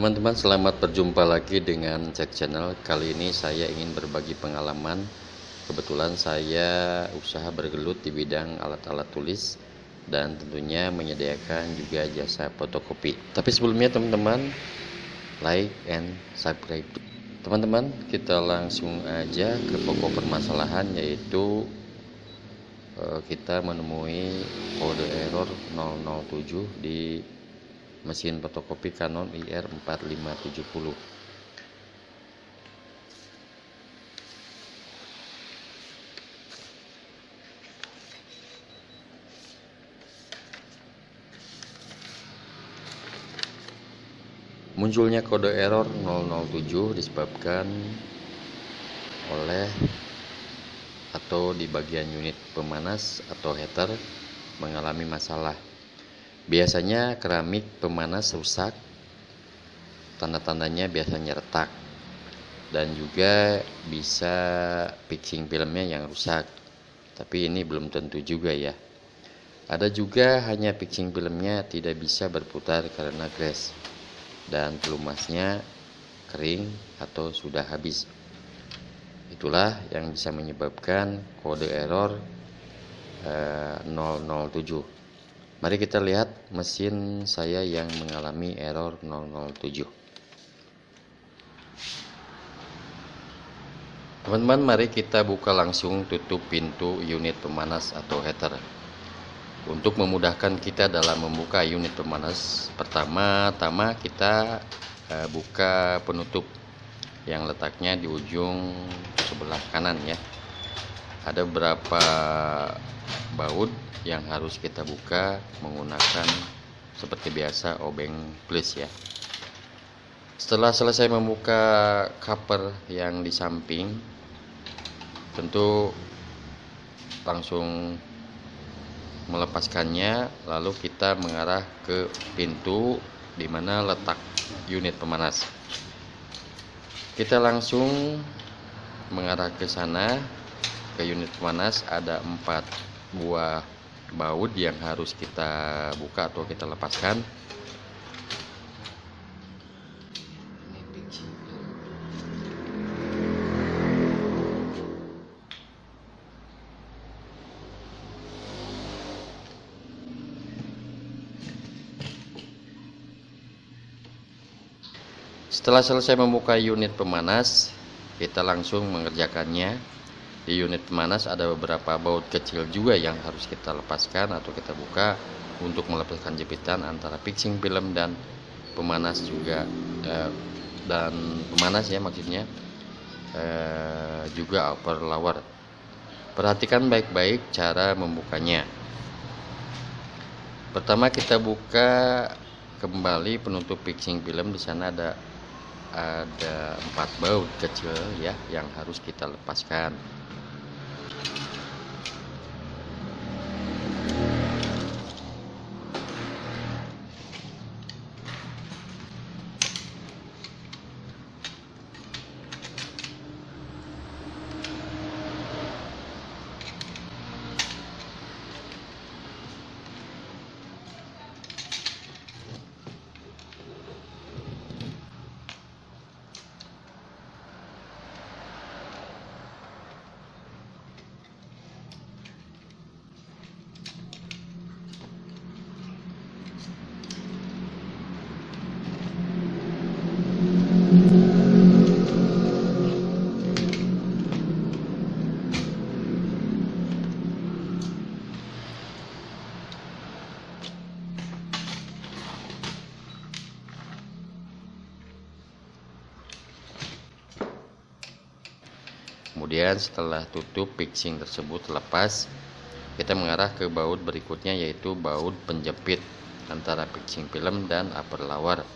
teman-teman selamat berjumpa lagi dengan cek channel. Kali ini saya ingin berbagi pengalaman. Kebetulan saya usaha bergelut di bidang alat-alat tulis dan tentunya menyediakan juga jasa fotokopi. Tapi sebelumnya teman-teman like and subscribe. Teman-teman kita langsung aja ke pokok permasalahan yaitu eh, kita menemui kode error 007 di mesin fotokopi Canon IR4570 munculnya kode error 007 disebabkan oleh atau di bagian unit pemanas atau heater mengalami masalah Biasanya keramik pemanas rusak, tanda-tandanya biasanya retak, dan juga bisa fixing filmnya yang rusak. Tapi ini belum tentu juga ya. Ada juga hanya fixing filmnya tidak bisa berputar karena crash dan pelumasnya kering atau sudah habis. Itulah yang bisa menyebabkan kode error eh, 007. Mari kita lihat mesin saya yang mengalami error 007. Teman-teman, mari kita buka langsung tutup pintu unit pemanas atau heater. Untuk memudahkan kita dalam membuka unit pemanas, pertama-tama kita eh, buka penutup yang letaknya di ujung sebelah kanan ya. Ada beberapa baut yang harus kita buka menggunakan seperti biasa obeng plus ya. Setelah selesai membuka cover yang di samping tentu langsung melepaskannya lalu kita mengarah ke pintu di mana letak unit pemanas. Kita langsung mengarah ke sana ke unit pemanas ada empat buah baut yang harus kita buka atau kita lepaskan. Setelah selesai membuka unit pemanas, kita langsung mengerjakannya di unit pemanas ada beberapa baut kecil juga yang harus kita lepaskan atau kita buka untuk melepaskan jepitan antara fixing film dan pemanas juga. Eh, dan pemanas ya maksudnya eh, juga upper lower. Perhatikan baik-baik cara membukanya. Pertama kita buka kembali penutup fixing film. Di sana ada ada empat baut kecil ya yang harus kita lepaskan kemudian setelah tutup fixing tersebut lepas kita mengarah ke baut berikutnya yaitu baut penjepit antara fixing film dan upper lower.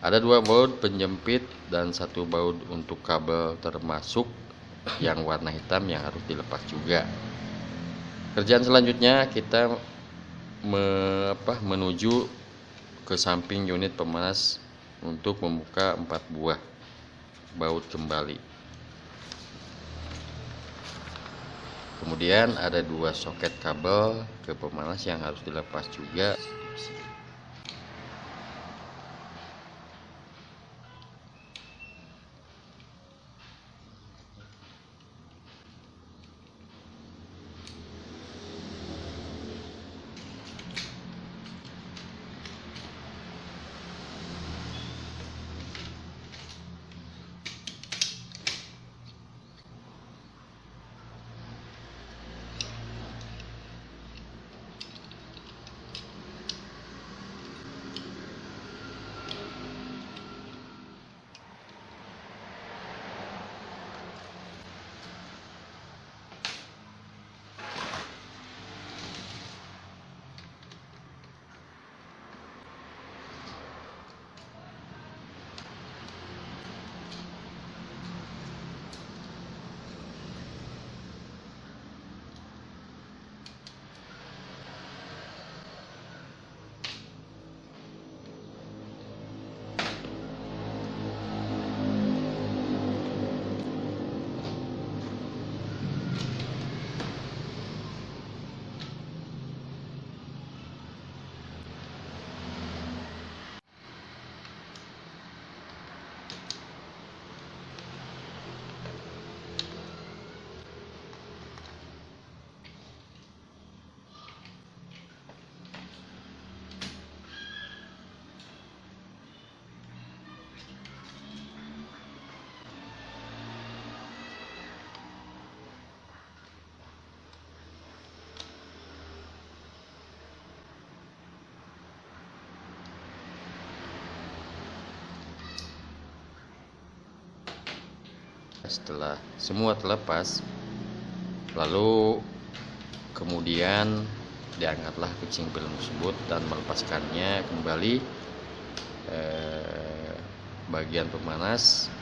Ada dua baut penjepit dan satu baut untuk kabel termasuk yang warna hitam yang harus dilepas juga. Kerjaan selanjutnya kita me, apa, menuju ke samping unit pemanas untuk membuka empat buah baut kembali kemudian ada dua soket kabel ke pemanas yang harus dilepas juga setelah semua terlepas lalu kemudian diangkatlah kucing film tersebut dan melepaskannya kembali eh, bagian pemanas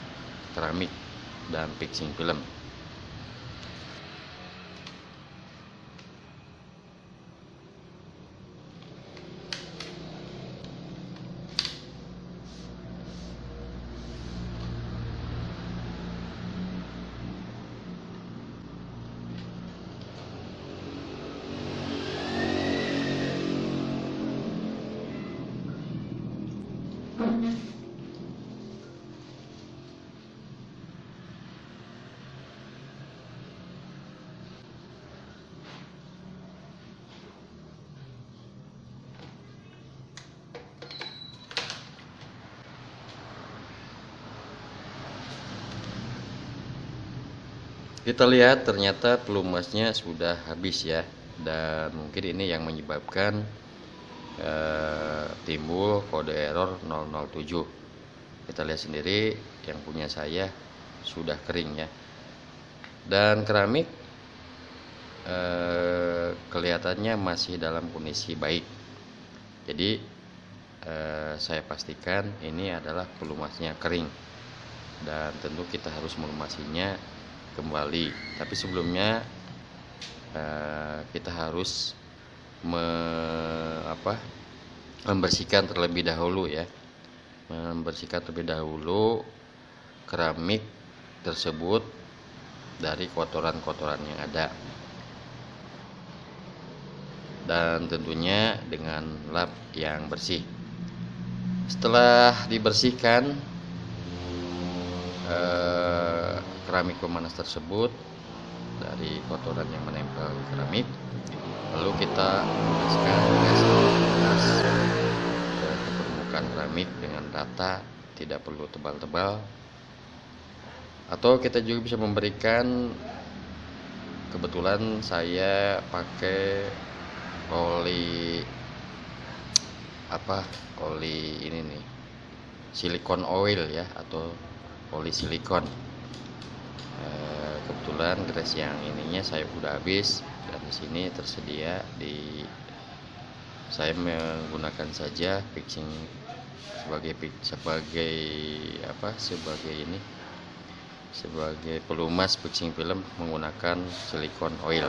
keramik dan fixing film kita lihat ternyata pelumasnya sudah habis ya. Dan mungkin ini yang menyebabkan eh, timbul kode error 007 kita lihat sendiri yang punya saya sudah kering ya. Dan keramik eh, kelihatannya masih dalam kondisi baik. Jadi eh, saya pastikan ini adalah pelumasnya kering. Dan tentu kita harus melumasinya kembali. Tapi sebelumnya uh, kita harus me, apa, membersihkan terlebih dahulu ya. Membersihkan terlebih dahulu keramik tersebut dari kotoran-kotoran yang ada. Dan tentunya dengan lap yang bersih. Setelah dibersihkan eh, keramik pemanas tersebut dari kotoran yang menempel keramik. Lalu kita oleskan gas ke permukaan keramik dengan rata tidak perlu tebal-tebal. Atau kita juga bisa memberikan kebetulan saya pakai oli apa oli ini nih silikon oil ya atau oli silikon Eh, kebetulan grass yang ininya saya udah habis dan di sini tersedia di saya menggunakan saja fixing sebagai sebagai apa sebagai ini sebagai pelumas fixing film menggunakan silikon oil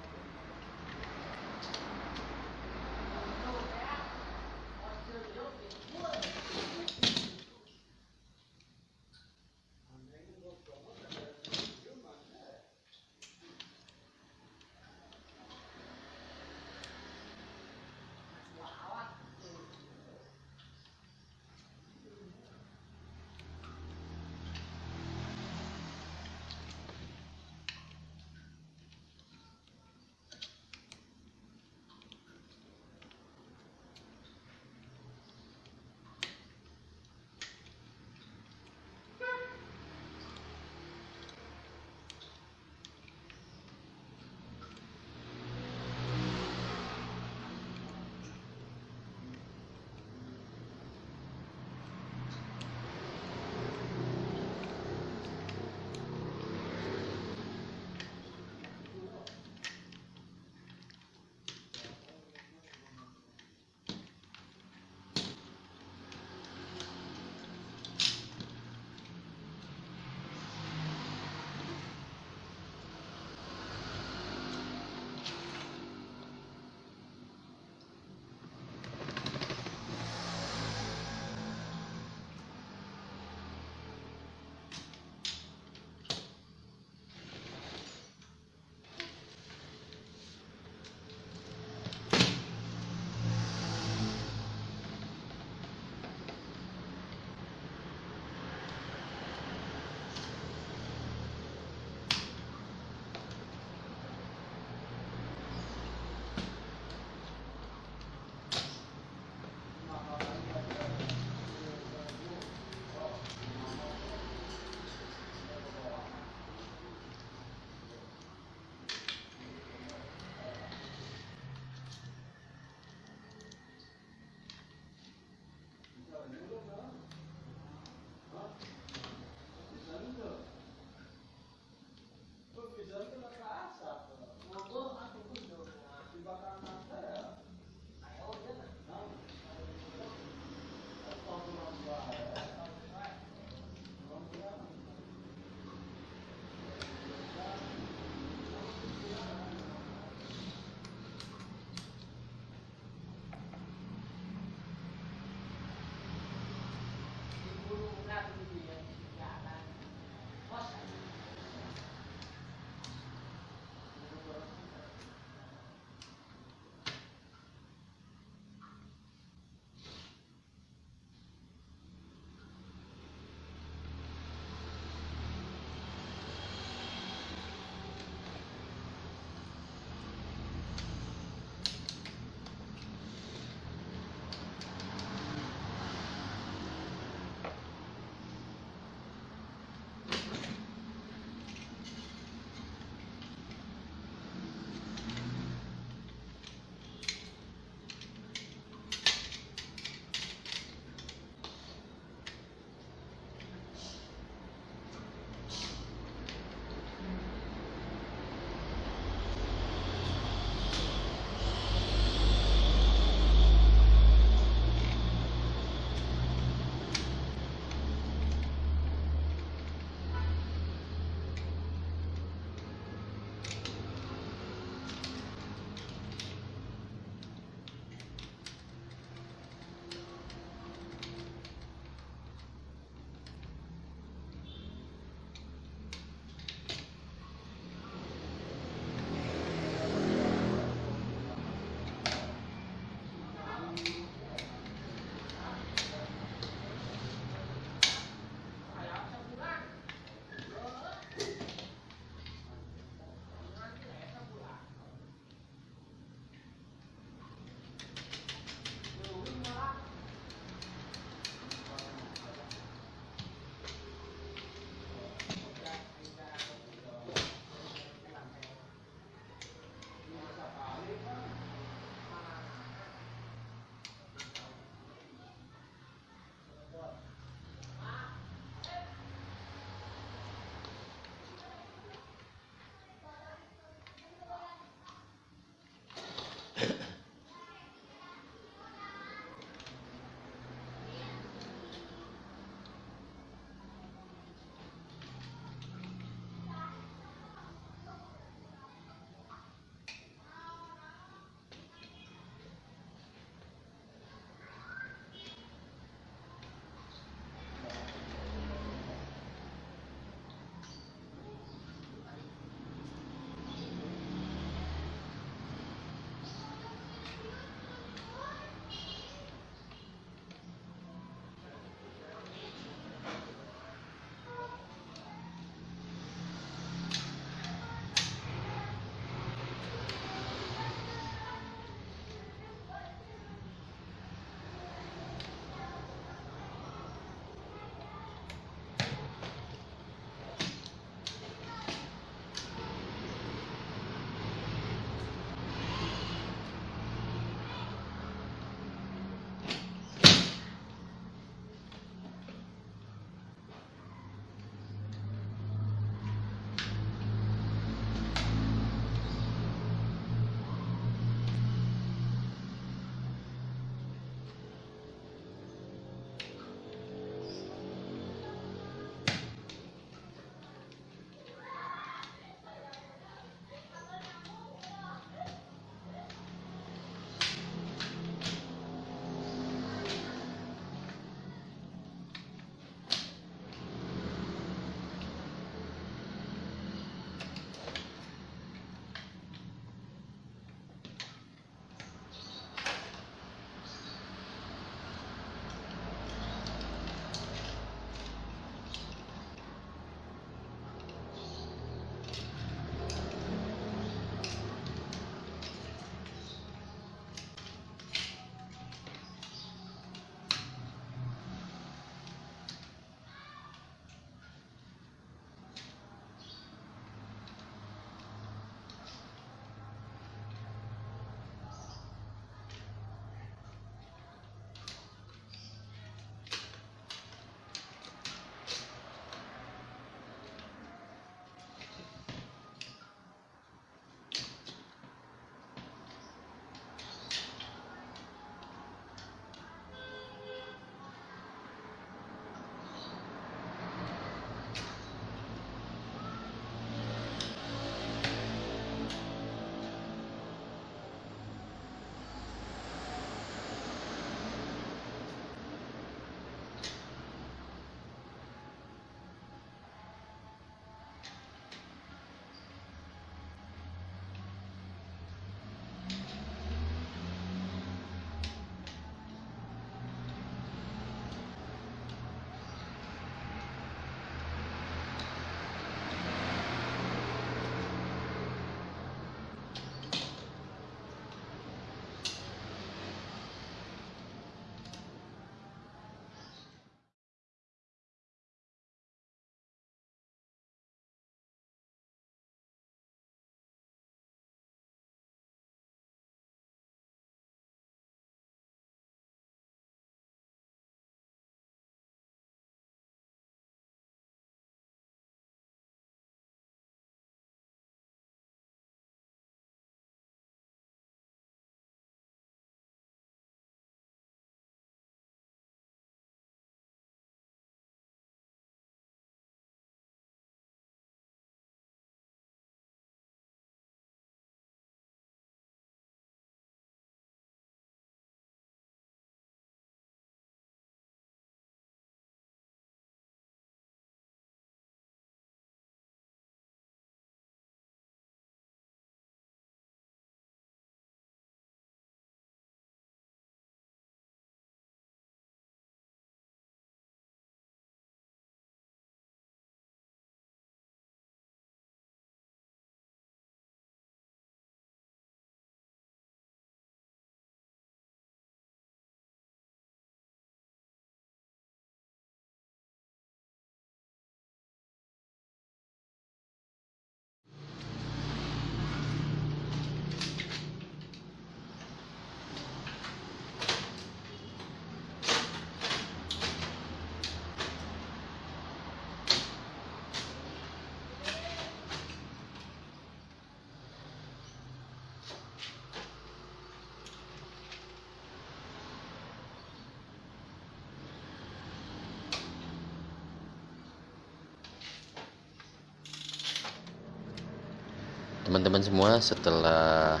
teman-teman semua setelah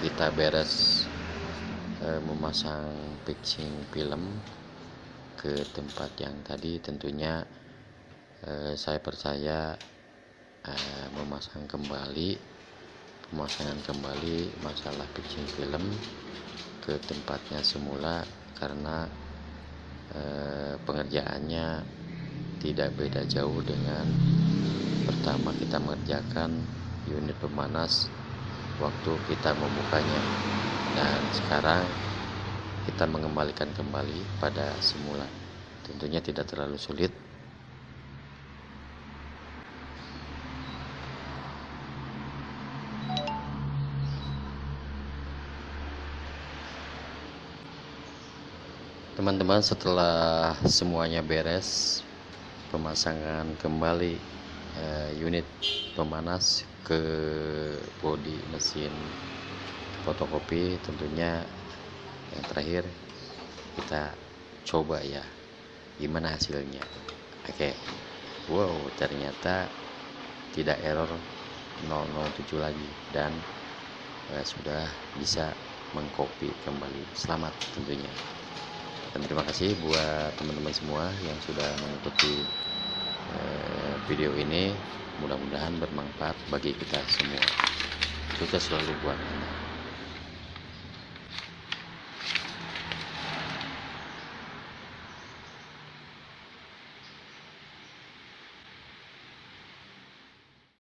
kita beres eh, memasang fixing film ke tempat yang tadi tentunya eh, saya percaya eh, memasang kembali pemasangan kembali masalah fixing film ke tempatnya semula karena eh, pengerjaannya tidak beda jauh dengan pertama kita mengerjakan unit pemanas waktu kita membukanya. Dan sekarang kita mengembalikan kembali pada semula. Tentunya tidak terlalu sulit. Teman-teman setelah semuanya beres pemasangan kembali uh, unit pemanas ke bodi mesin fotokopi. Tentunya yang terakhir kita coba ya gimana hasilnya. Oke okay. wow ternyata tidak error 007 lagi dan uh, sudah bisa mengcopy kembali. Selamat tentunya. Dan terima kasih buat teman-teman semua yang sudah mengikuti uh, video ini mudah-mudahan bermanfaat bagi kita semua. Sukses selalu buat